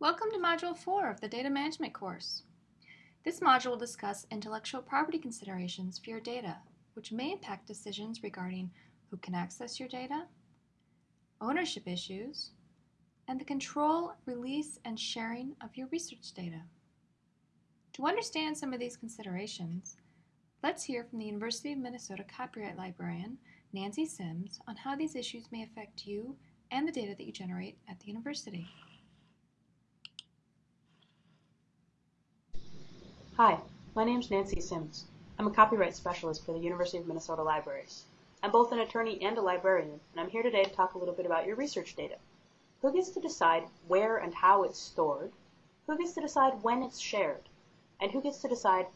Welcome to Module 4 of the Data Management course. This module will discuss intellectual property considerations for your data, which may impact decisions regarding who can access your data, ownership issues, and the control, release, and sharing of your research data. To understand some of these considerations, let's hear from the University of Minnesota copyright librarian, Nancy Sims, on how these issues may affect you and the data that you generate at the university. Hi, my name is Nancy Sims. I'm a copyright specialist for the University of Minnesota Libraries. I'm both an attorney and a librarian, and I'm here today to talk a little bit about your research data. Who gets to decide where and how it's stored? Who gets to decide when it's shared? And who gets to decide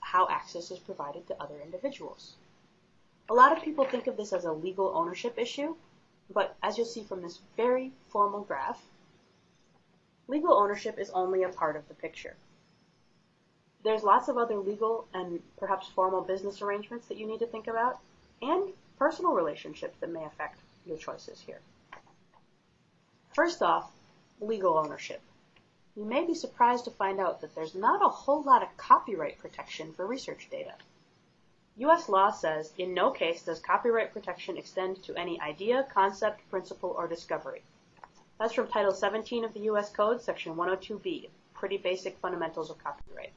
how access is provided to other individuals? A lot of people think of this as a legal ownership issue, but as you'll see from this very formal graph, legal ownership is only a part of the picture. There's lots of other legal and perhaps formal business arrangements that you need to think about, and personal relationships that may affect your choices here. First off, legal ownership. You may be surprised to find out that there's not a whole lot of copyright protection for research data. U.S. law says in no case does copyright protection extend to any idea, concept, principle, or discovery. That's from Title 17 of the U.S. Code, Section 102B, pretty basic fundamentals of copyright.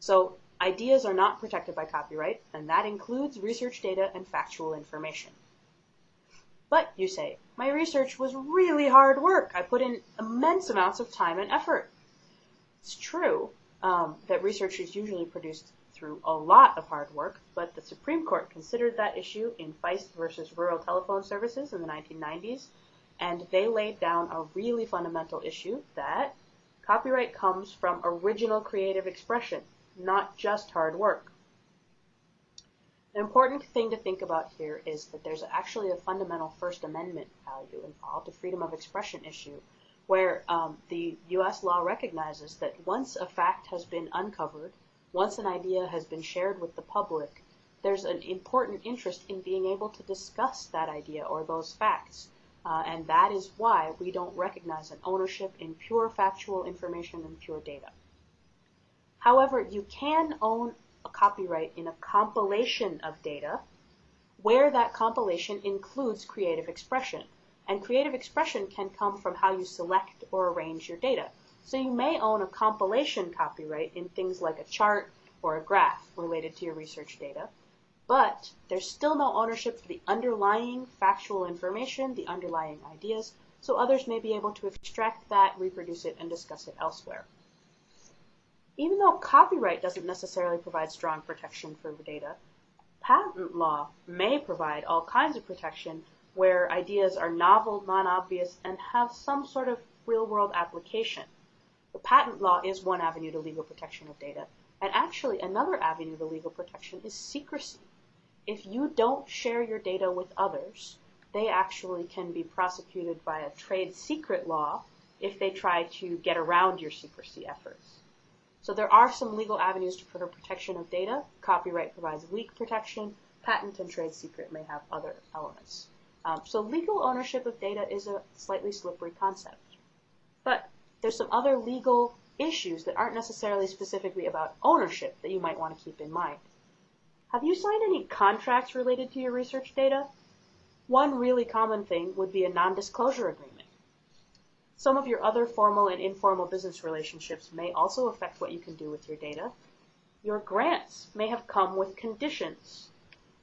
So ideas are not protected by copyright, and that includes research data and factual information. But, you say, my research was really hard work. I put in immense amounts of time and effort. It's true um, that research is usually produced through a lot of hard work, but the Supreme Court considered that issue in Feist versus Rural Telephone Services in the 1990s, and they laid down a really fundamental issue that copyright comes from original creative expression, not just hard work. An important thing to think about here is that there's actually a fundamental First Amendment value involved, a freedom of expression issue, where um, the U.S. law recognizes that once a fact has been uncovered, once an idea has been shared with the public, there's an important interest in being able to discuss that idea or those facts. Uh, and that is why we don't recognize an ownership in pure factual information and pure data. However, you can own a copyright in a compilation of data where that compilation includes creative expression. And creative expression can come from how you select or arrange your data. So you may own a compilation copyright in things like a chart or a graph related to your research data, but there's still no ownership for the underlying factual information, the underlying ideas, so others may be able to extract that, reproduce it, and discuss it elsewhere. Even though copyright doesn't necessarily provide strong protection for data, patent law may provide all kinds of protection where ideas are novel, non-obvious, and have some sort of real-world application. The patent law is one avenue to legal protection of data, and actually another avenue to legal protection is secrecy. If you don't share your data with others, they actually can be prosecuted by a trade secret law if they try to get around your secrecy efforts. So there are some legal avenues for protection of data. Copyright provides leak protection. Patent and trade secret may have other elements. Um, so legal ownership of data is a slightly slippery concept. But there's some other legal issues that aren't necessarily specifically about ownership that you might want to keep in mind. Have you signed any contracts related to your research data? One really common thing would be a non-disclosure agreement. Some of your other formal and informal business relationships may also affect what you can do with your data. Your grants may have come with conditions.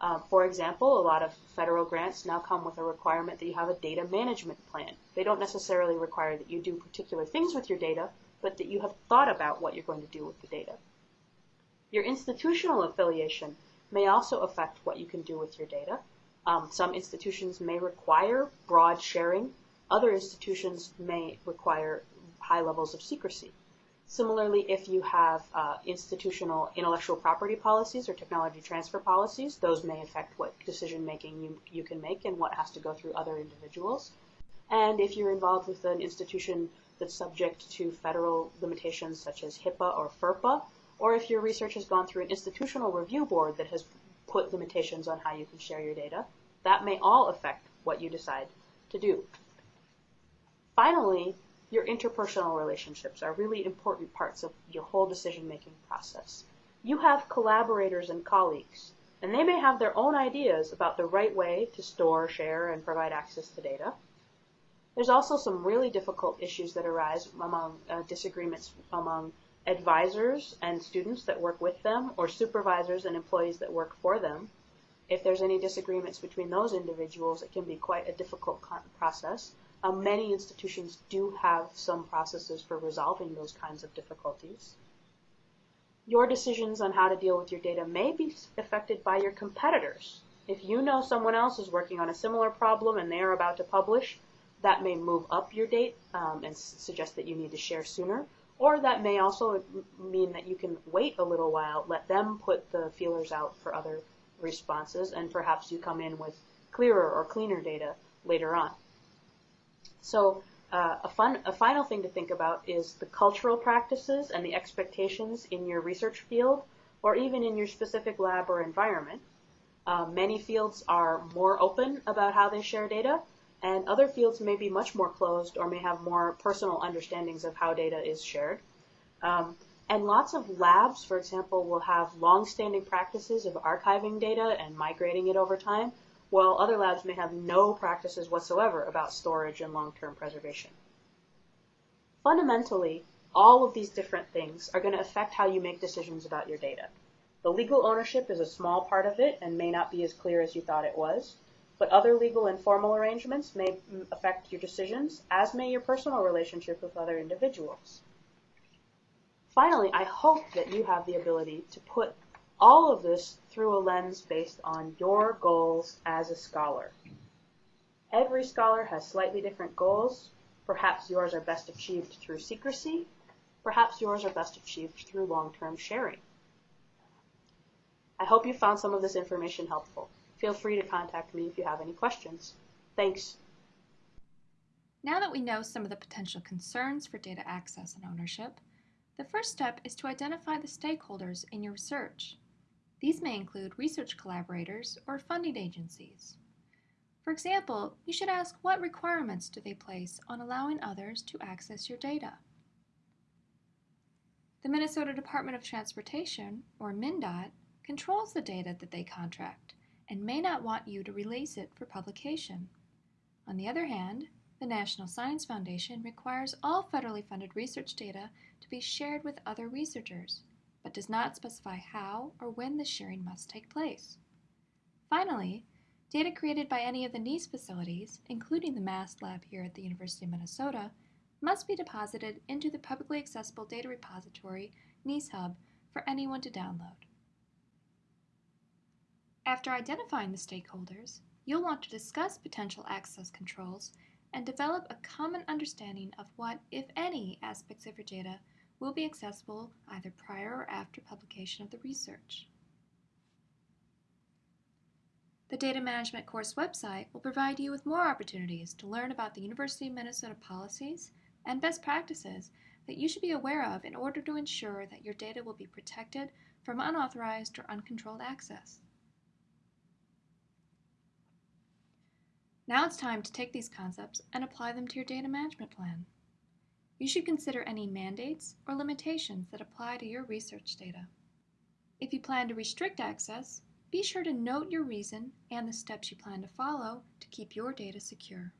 Uh, for example, a lot of federal grants now come with a requirement that you have a data management plan. They don't necessarily require that you do particular things with your data, but that you have thought about what you're going to do with the data. Your institutional affiliation may also affect what you can do with your data. Um, some institutions may require broad sharing other institutions may require high levels of secrecy. Similarly, if you have uh, institutional intellectual property policies or technology transfer policies, those may affect what decision making you, you can make and what has to go through other individuals. And if you're involved with an institution that's subject to federal limitations such as HIPAA or FERPA, or if your research has gone through an institutional review board that has put limitations on how you can share your data, that may all affect what you decide to do. Finally, your interpersonal relationships are really important parts of your whole decision making process. You have collaborators and colleagues, and they may have their own ideas about the right way to store, share, and provide access to data. There's also some really difficult issues that arise among uh, disagreements among advisors and students that work with them, or supervisors and employees that work for them. If there's any disagreements between those individuals, it can be quite a difficult process. Um, many institutions do have some processes for resolving those kinds of difficulties. Your decisions on how to deal with your data may be affected by your competitors. If you know someone else is working on a similar problem and they are about to publish, that may move up your date um, and suggest that you need to share sooner. Or that may also mean that you can wait a little while, let them put the feelers out for other responses, and perhaps you come in with clearer or cleaner data later on. So uh, a, fun, a final thing to think about is the cultural practices and the expectations in your research field or even in your specific lab or environment. Uh, many fields are more open about how they share data, and other fields may be much more closed or may have more personal understandings of how data is shared. Um, and lots of labs, for example, will have long-standing practices of archiving data and migrating it over time, while other labs may have no practices whatsoever about storage and long-term preservation. Fundamentally, all of these different things are going to affect how you make decisions about your data. The legal ownership is a small part of it and may not be as clear as you thought it was, but other legal and formal arrangements may affect your decisions, as may your personal relationship with other individuals. Finally, I hope that you have the ability to put all of this through a lens based on your goals as a scholar. Every scholar has slightly different goals. Perhaps yours are best achieved through secrecy. Perhaps yours are best achieved through long-term sharing. I hope you found some of this information helpful. Feel free to contact me if you have any questions. Thanks. Now that we know some of the potential concerns for data access and ownership, the first step is to identify the stakeholders in your research. These may include research collaborators or funding agencies. For example, you should ask what requirements do they place on allowing others to access your data. The Minnesota Department of Transportation, or MnDOT, controls the data that they contract and may not want you to release it for publication. On the other hand, the National Science Foundation requires all federally funded research data to be shared with other researchers but does not specify how or when the sharing must take place. Finally, data created by any of the NEES facilities, including the MAST lab here at the University of Minnesota, must be deposited into the publicly accessible data repository NEEShub for anyone to download. After identifying the stakeholders, you'll want to discuss potential access controls and develop a common understanding of what, if any, aspects of your data will be accessible either prior or after publication of the research. The Data Management course website will provide you with more opportunities to learn about the University of Minnesota policies and best practices that you should be aware of in order to ensure that your data will be protected from unauthorized or uncontrolled access. Now it's time to take these concepts and apply them to your data management plan. You should consider any mandates or limitations that apply to your research data. If you plan to restrict access, be sure to note your reason and the steps you plan to follow to keep your data secure.